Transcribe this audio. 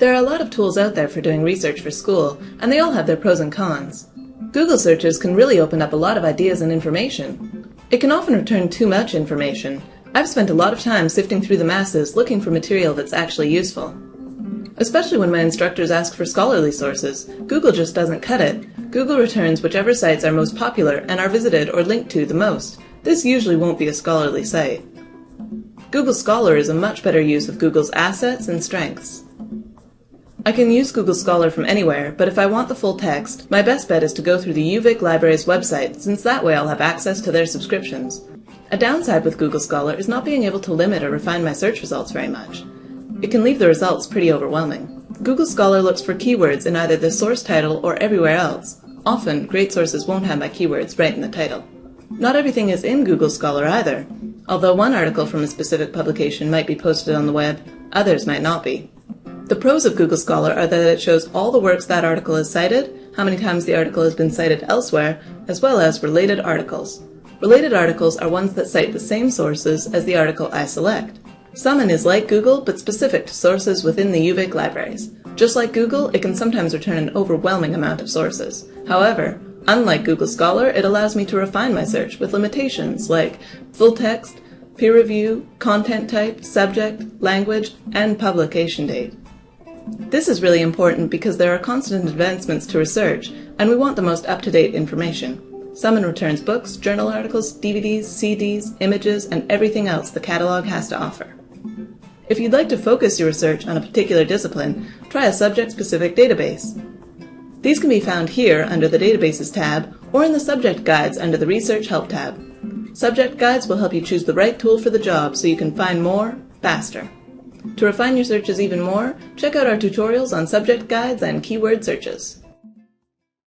There are a lot of tools out there for doing research for school, and they all have their pros and cons. Google searches can really open up a lot of ideas and information. It can often return too much information. I've spent a lot of time sifting through the masses looking for material that's actually useful. Especially when my instructors ask for scholarly sources, Google just doesn't cut it. Google returns whichever sites are most popular and are visited or linked to the most. This usually won't be a scholarly site. Google Scholar is a much better use of Google's assets and strengths. I can use Google Scholar from anywhere, but if I want the full text, my best bet is to go through the UVic Library's website, since that way I'll have access to their subscriptions. A downside with Google Scholar is not being able to limit or refine my search results very much. It can leave the results pretty overwhelming. Google Scholar looks for keywords in either the source title or everywhere else. Often, great sources won't have my keywords right in the title. Not everything is in Google Scholar either. Although one article from a specific publication might be posted on the web, others might not be. The pros of Google Scholar are that it shows all the works that article is cited, how many times the article has been cited elsewhere, as well as related articles. Related articles are ones that cite the same sources as the article I select. Summon is like Google, but specific to sources within the UVic libraries. Just like Google, it can sometimes return an overwhelming amount of sources. However, unlike Google Scholar, it allows me to refine my search with limitations like full text, peer review, content type, subject, language, and publication date. This is really important because there are constant advancements to research, and we want the most up-to-date information. Summon returns books, journal articles, DVDs, CDs, images, and everything else the catalog has to offer. If you'd like to focus your research on a particular discipline, try a subject-specific database. These can be found here under the Databases tab or in the Subject Guides under the Research Help tab. Subject Guides will help you choose the right tool for the job so you can find more, faster. To refine your searches even more, check out our tutorials on subject guides and keyword searches.